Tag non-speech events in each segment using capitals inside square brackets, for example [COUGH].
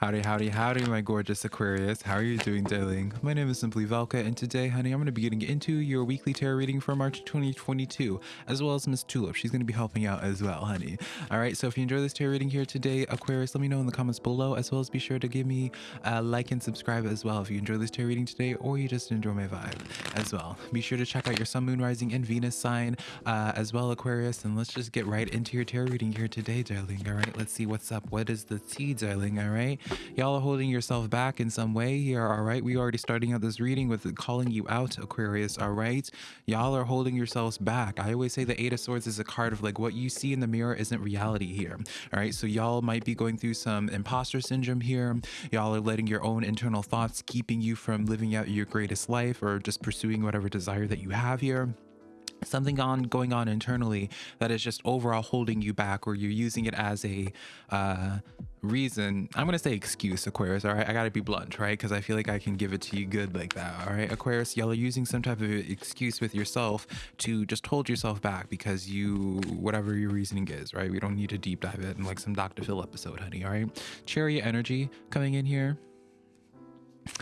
Howdy, howdy, howdy, my gorgeous Aquarius. How are you doing, darling? My name is Simply Velka, and today, honey, I'm going to be getting into your weekly tarot reading for March 2022, as well as Miss Tulip. She's going to be helping out as well, honey. All right, so if you enjoy this tarot reading here today, Aquarius, let me know in the comments below, as well as be sure to give me a like and subscribe as well if you enjoy this tarot reading today, or you just enjoy my vibe as well. Be sure to check out your Sun, Moon, Rising, and Venus sign uh, as well, Aquarius, and let's just get right into your tarot reading here today, darling. All right, let's see what's up. What is the tea, darling? All right y'all are holding yourself back in some way here all right? We already starting out this reading with calling you out aquarius all right? Y'all are holding yourselves back. I always say the eight of swords is a card of like what you see in the mirror isn't reality here all right? So y'all might be going through some imposter syndrome here. Y'all are letting your own internal thoughts keeping you from living out your greatest life or just pursuing whatever desire that you have here something on going on internally that is just overall holding you back or you're using it as a uh, reason. I'm gonna say excuse aquarius all right? I gotta be blunt right? Because i feel like i can give it to you good like that all right? Aquarius y'all are using some type of excuse with yourself to just hold yourself back because you whatever your reasoning is right? We don't need to deep dive it in like some dr phil episode honey all right? Chariot energy coming in here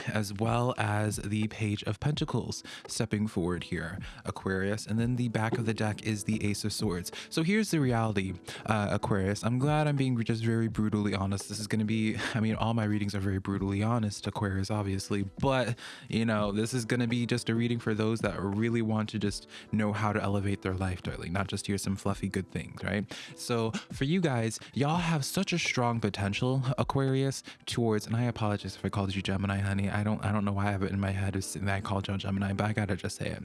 as well as the Page of Pentacles stepping forward here, Aquarius. And then the back of the deck is the Ace of Swords. So here's the reality, uh, Aquarius. I'm glad I'm being just very brutally honest. This is going to be, I mean, all my readings are very brutally honest, Aquarius, obviously. But, you know, this is going to be just a reading for those that really want to just know how to elevate their life, darling, not just hear some fluffy good things, right? So for you guys, y'all have such a strong potential, Aquarius, towards, and I apologize if I called you Gemini, honey I don't I don't know why I have it in my head is that I call Joe Gemini, but I gotta just say it.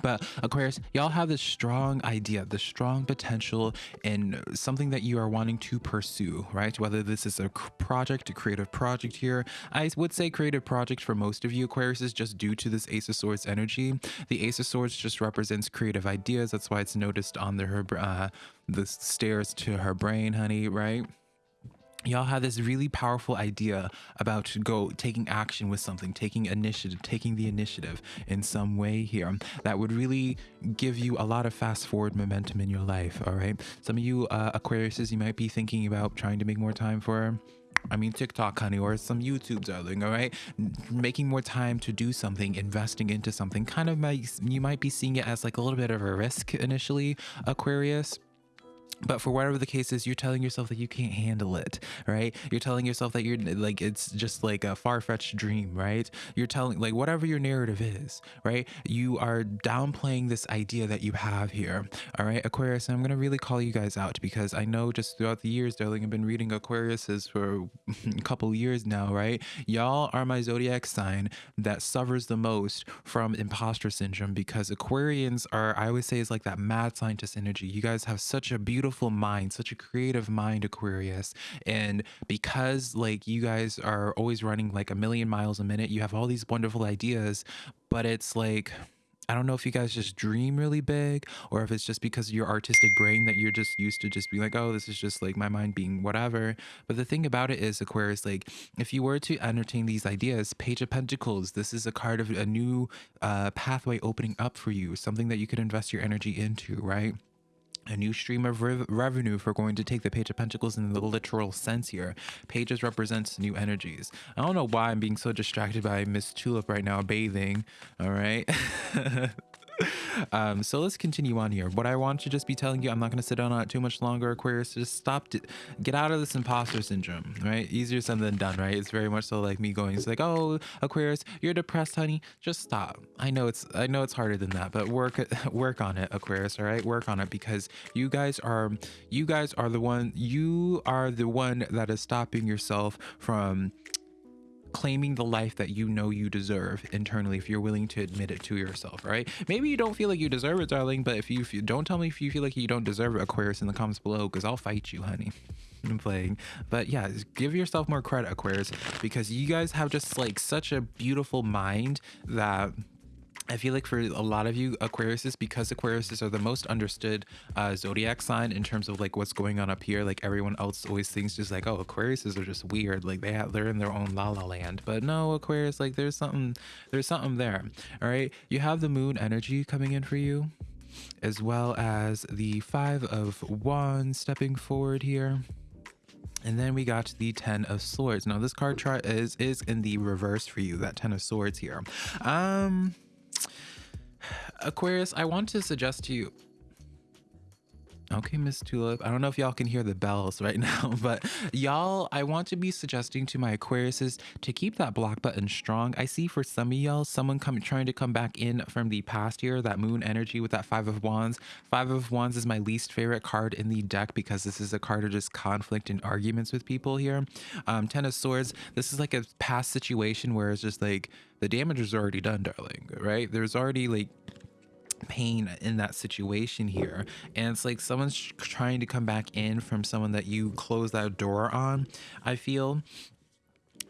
But Aquarius, y'all have this strong idea, this strong potential in something that you are wanting to pursue, right? Whether this is a project, a creative project here. I would say creative project for most of you Aquarius is just due to this Ace of Swords energy. The Ace of Swords just represents creative ideas. That's why it's noticed on the, uh, the stairs to her brain, honey, right? Y'all have this really powerful idea about go taking action with something taking initiative taking the initiative in some way here that would really give you a lot of fast forward momentum in your life all right some of you uh aquariuses you might be thinking about trying to make more time for I mean, TikTok, honey, or some YouTube, darling, all right? Making more time to do something, investing into something, kind of might, you might be seeing it as like a little bit of a risk initially, Aquarius but for whatever the case is you're telling yourself that you can't handle it right? You're telling yourself that you're like it's just like a far-fetched dream right? You're telling like whatever your narrative is right? You are downplaying this idea that you have here all right? Aquarius i'm gonna really call you guys out because i know just throughout the years darling i've been reading aquariuses for [LAUGHS] a couple years now right? Y'all are my zodiac sign that suffers the most from imposter syndrome because aquarians are i always say is like that mad scientist energy. You guys have such a beautiful beautiful mind, such a creative mind, Aquarius. And because like you guys are always running like a million miles a minute, you have all these wonderful ideas, but it's like I don't know if you guys just dream really big or if it's just because your artistic brain that you're just used to just being like, oh, this is just like my mind being whatever. But the thing about it is, Aquarius, like if you were to entertain these ideas, Page of Pentacles, this is a card of a new uh, pathway opening up for you, something that you could invest your energy into, right? A new stream of re revenue if we're going to take the page of pentacles in the literal sense here. Pages represents new energies. I don't know why i'm being so distracted by miss tulip right now bathing all right [LAUGHS] [LAUGHS] um, so let's continue on here. What I want to just be telling you, I'm not going to sit on it too much longer, Aquarius. Just stop, to, get out of this imposter syndrome, right? Easier said than done, right? It's very much so like me going, it's like, oh, Aquarius, you're depressed, honey. Just stop. I know it's, I know it's harder than that, but work, [LAUGHS] work on it, Aquarius. All right, work on it because you guys are, you guys are the one, you are the one that is stopping yourself from claiming the life that you know you deserve internally if you're willing to admit it to yourself right? Maybe you don't feel like you deserve it darling but if you, if you don't tell me if you feel like you don't deserve it aquarius in the comments below because i'll fight you honey. [LAUGHS] I'm playing. But yeah give yourself more credit aquarius because you guys have just like such a beautiful mind that I feel like for a lot of you Aquariuses, because Aquariuses are the most understood uh, zodiac sign in terms of like what's going on up here, like everyone else always thinks just like, oh, Aquariuses are just weird. Like they have, they're in their own la la land. But no, Aquarius, like there's something, there's something there. All right. You have the moon energy coming in for you, as well as the five of wands stepping forward here And then we got the Ten of Swords. Now this card chart is is in the reverse for you, that Ten of Swords here. Um Aquarius, I want to suggest to you Okay, Miss Tulip. I don't know if y'all can hear the bells right [LAUGHS] now, but y'all, I want to be suggesting to my Aquariuses to keep that block button strong. I see for some of y'all, someone come, trying to come back in from the past year, that moon energy with that five of wands. Five of wands is my least favorite card in the deck because this is a card of just conflict and arguments with people here. Um, Ten of swords, this is like a past situation where it's just like the damage is already done, darling, right? There's already like pain in that situation here. And it's like someone's trying to come back in from someone that you close that door on i feel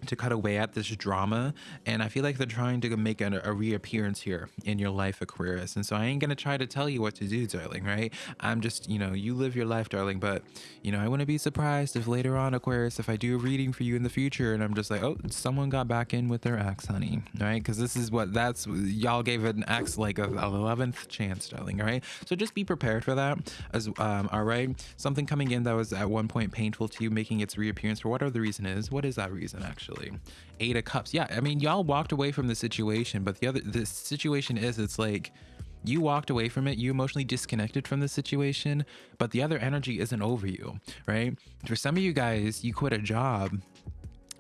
to cut away at this drama and i feel like they're trying to make a, a, reappearance here in your life aquarius. And so i ain't gonna try to tell you what to do darling right? I'm just you know you live your life darling but you know i wouldn't be surprised if later on aquarius if i do a reading for you in the future and i'm just like oh someone got back in with their ex honey right? Because this is what that's y'all gave an ex like a, 11th chance darling all right? So just be prepared for that as um all right? Something coming in that was at one point painful to you making its reappearance for whatever the reason is. What is that reason actually actually. Eight of Cups. Yeah, I mean, y'all walked away from the situation, but the other the situation is it's like you walked away from it, you emotionally disconnected from the situation, but the other energy isn't over you, right? For some of you guys, you quit a job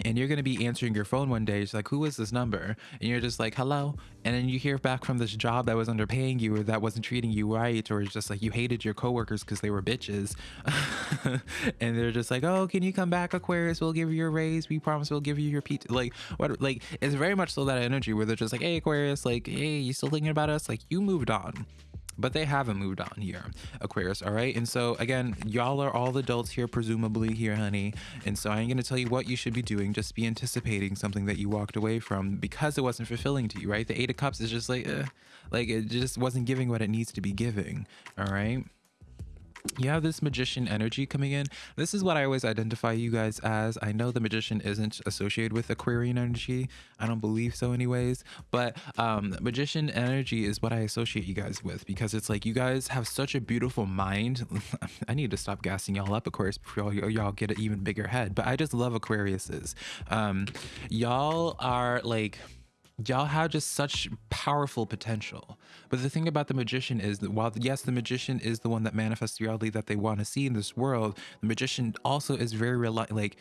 and you're going to be answering your phone one day it's like who is this number? And you're just like hello. And then you hear back from this job that was underpaying you or that wasn't treating you right or it's just like you hated your coworkers because they were bitches. [LAUGHS] And they're just like oh can you come back aquarius? We'll give you a raise. We promise we'll give you your pizza like what like it's very much so that energy where they're just like hey aquarius like hey you still thinking about us? Like you moved on but they haven't moved on here aquarius all right? And so again y'all are all adults here presumably here honey. And so i ain't gonna tell you what you should be doing. Just be anticipating something that you walked away from because it wasn't fulfilling to you right? The eight of cups is just like eh, like it just wasn't giving what it needs to be giving all right you have this magician energy coming in. This is what I always identify you guys as. I know the magician isn't associated with Aquarian energy. I don't believe so anyways, but um, magician energy is what I associate you guys with because it's like you guys have such a beautiful mind. [LAUGHS] I need to stop gassing y'all up, Aquarius, before y'all get an even bigger head, but I just love Aquariuses. Um, y'all are like, y'all have just such powerful potential. But the thing about the magician is that while yes, the magician is the one that manifests the reality that they want to see in this world, the magician also is very like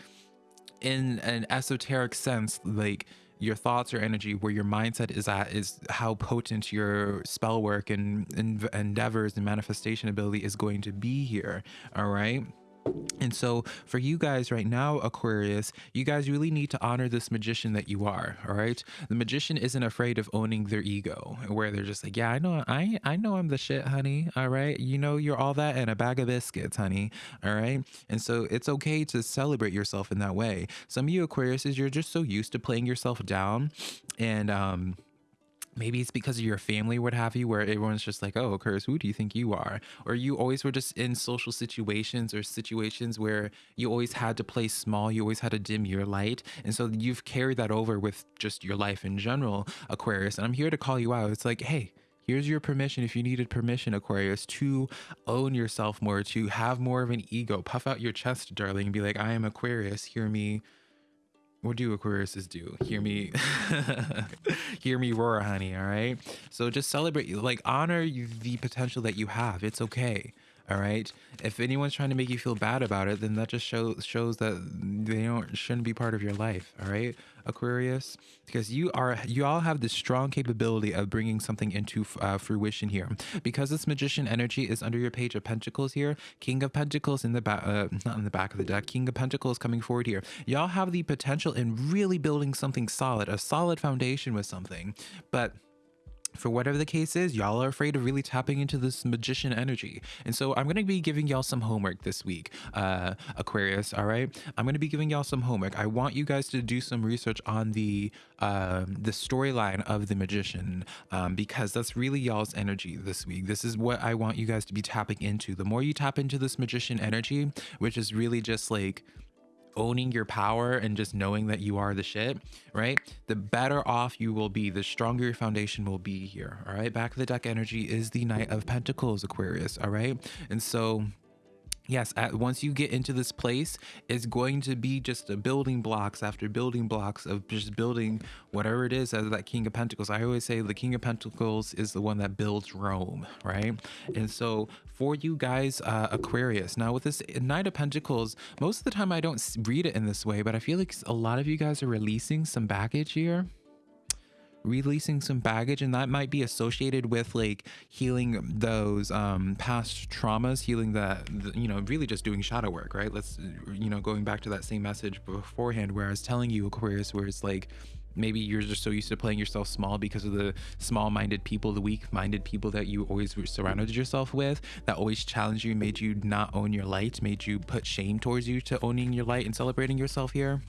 in an esoteric sense, like your thoughts or energy where your mindset is at is how potent your spell work and, and endeavors and manifestation ability is going to be here all right and so for you guys right now, Aquarius, you guys really need to honor this magician that you are. All right. The magician isn't afraid of owning their ego where they're just like, yeah, I know, I, I know I'm the shit, honey. All right. You know, you're all that and a bag of biscuits, honey. All right. And so it's okay to celebrate yourself in that way. Some of you Aquariuses, you're just so used to playing yourself down and, um, maybe it's because of your family what have you where everyone's just like oh curse who do you think you are? Or you always were just in social situations or situations where you always had to play small you always had to dim your light. And so you've carried that over with just your life in general aquarius. And i'm here to call you out. It's like hey here's your permission if you needed permission aquarius to own yourself more to have more of an ego. Puff out your chest darling and be like i am aquarius. Hear me what do Aquariuses do? Hear me, [LAUGHS] hear me roar, honey. All right. So just celebrate, like honor the potential that you have. It's okay. All right. If anyone's trying to make you feel bad about it, then that just shows shows that they don't shouldn't be part of your life. All right, Aquarius, because you are you all have this strong capability of bringing something into uh, fruition here. Because this magician energy is under your page of Pentacles here, King of Pentacles in the back, uh, not in the back of the deck. King of Pentacles coming forward here. Y'all have the potential in really building something solid, a solid foundation with something, but for whatever the case is, y'all are afraid of really tapping into this magician energy. And so I'm going to be giving y'all some homework this week, uh, Aquarius. All right. I'm going to be giving y'all some homework. I want you guys to do some research on the, um, the storyline of the magician, um, because that's really y'all's energy this week. This is what I want you guys to be tapping into. The more you tap into this magician energy, which is really just like, owning your power and just knowing that you are the shit, right? The better off you will be, the stronger your foundation will be here. All right. Back of the deck energy is the Knight of Pentacles, Aquarius. All right. And so Yes, at, once you get into this place, it's going to be just a building blocks after building blocks of just building whatever it is as that King of Pentacles. I always say the King of Pentacles is the one that builds Rome, right? And so for you guys, uh, Aquarius, now with this Knight of Pentacles, most of the time I don't read it in this way, but I feel like a lot of you guys are releasing some baggage here releasing some baggage and that might be associated with like healing those um past traumas healing that you know really just doing shadow work right? Let's you know going back to that same message beforehand where i was telling you aquarius where it's like maybe you're just so used to playing yourself small because of the small-minded people the weak-minded people that you always surrounded yourself with that always challenged you made you not own your light made you put shame towards you to owning your light and celebrating yourself here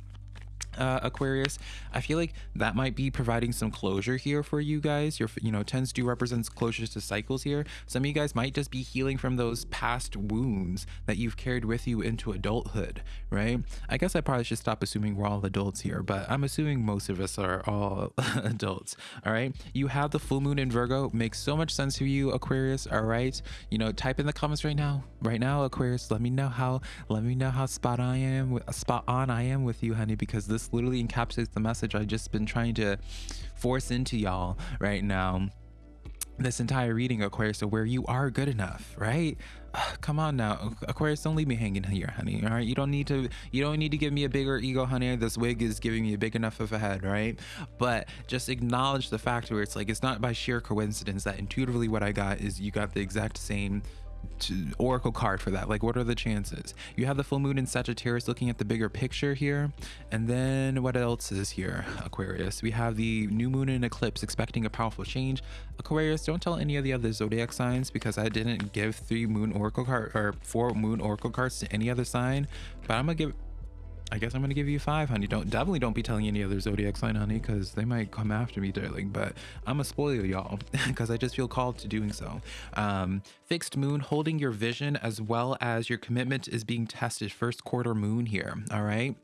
uh, Aquarius, I feel like that might be providing some closure here for you guys. Your, you know, tens do represents closures to cycles here. Some of you guys might just be healing from those past wounds that you've carried with you into adulthood, right? I guess I probably should stop assuming we're all adults here, but I'm assuming most of us are all [LAUGHS] adults, all right? You have the full moon in Virgo. Makes so much sense to you, Aquarius, all right? You know, type in the comments right now. Right now, Aquarius, let me know how, let me know how spot I am, spot on I am with you, honey, because this this literally encapsulates the message I've just been trying to force into y'all right now. This entire reading aquarius where you are good enough right? [SIGHS] Come on now. Aquarius don't leave me hanging here honey all right? You don't need to you don't need to give me a bigger ego honey. This wig is giving me a big enough of a head right? But just acknowledge the fact where it's like it's not by sheer coincidence that intuitively what i got is you got the exact same oracle card for that. Like what are the chances? You have the full moon in sagittarius looking at the bigger picture here. And then what else is here? Aquarius. We have the new moon in eclipse expecting a powerful change. Aquarius don't tell any of the other zodiac signs because i didn't give three moon oracle card or four moon oracle cards to any other sign but i'm gonna give I guess I'm gonna give you five, honey. Don't definitely don't be telling any other zodiac sign, honey, because they might come after me, darling. But I'm gonna spoil y'all [LAUGHS] because I just feel called to doing so. Um, fixed moon, holding your vision as well as your commitment is being tested. First quarter moon here. All right.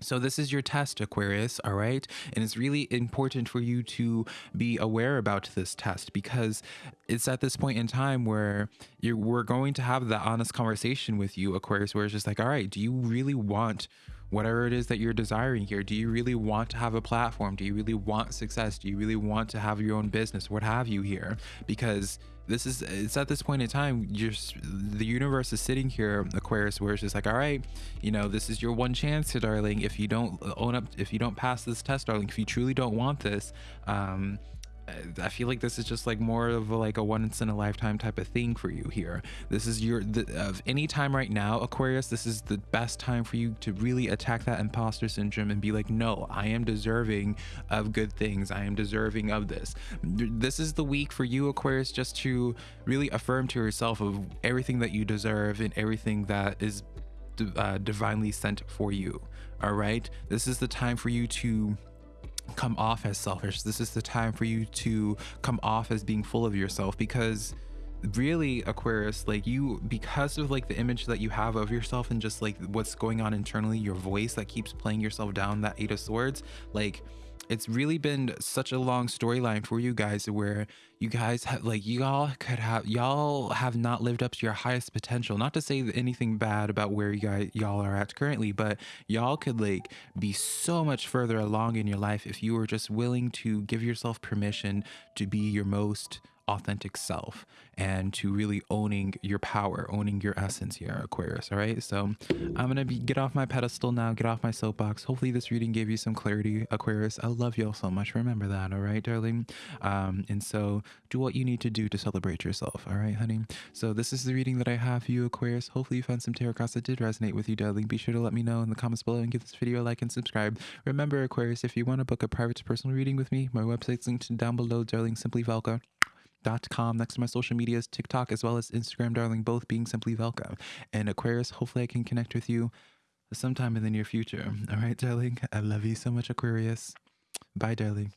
So this is your test, Aquarius, all right? And it's really important for you to be aware about this test because it's at this point in time where we're going to have that honest conversation with you, Aquarius, where it's just like, all right, do you really want whatever it is that you're desiring here. Do you really want to have a platform? Do you really want success? Do you really want to have your own business? What have you here? Because this is it's at this point in time just the universe is sitting here aquarius where it's just like all right you know this is your one chance darling if you don't own up if you don't pass this test darling if you truly don't want this um I feel like this is just like more of a, like a once in a lifetime type of thing for you here. This is your the, of any time right now, Aquarius. This is the best time for you to really attack that imposter syndrome and be like, no, I am deserving of good things. I am deserving of this. This is the week for you, Aquarius, just to really affirm to yourself of everything that you deserve and everything that is uh, divinely sent for you. All right. This is the time for you to come off as selfish. This is the time for you to come off as being full of yourself because really Aquarius like you because of like the image that you have of yourself and just like what's going on internally your voice that keeps playing yourself down that eight of swords like it's really been such a long storyline for you guys where you guys have like y'all could have y'all have not lived up to your highest potential. Not to say anything bad about where you guys y'all are at currently but y'all could like be so much further along in your life if you were just willing to give yourself permission to be your most authentic self and to really owning your power, owning your essence here, Aquarius. All right. So I'm going to get off my pedestal now, get off my soapbox. Hopefully this reading gave you some clarity, Aquarius. I love you all so much. Remember that. All right, darling. Um, and so do what you need to do to celebrate yourself. All right, honey. So this is the reading that I have for you, Aquarius. Hopefully you found some tarot cards that did resonate with you, darling. Be sure to let me know in the comments below and give this video a like and subscribe. Remember, Aquarius, if you want to book a private personal reading with me, my website's linked down below, darling. Simply Velka next to my social medias, TikTok as well as Instagram, darling, both being simply Velka. And Aquarius, hopefully I can connect with you sometime in the near future. All right, darling. I love you so much, Aquarius. Bye, darling.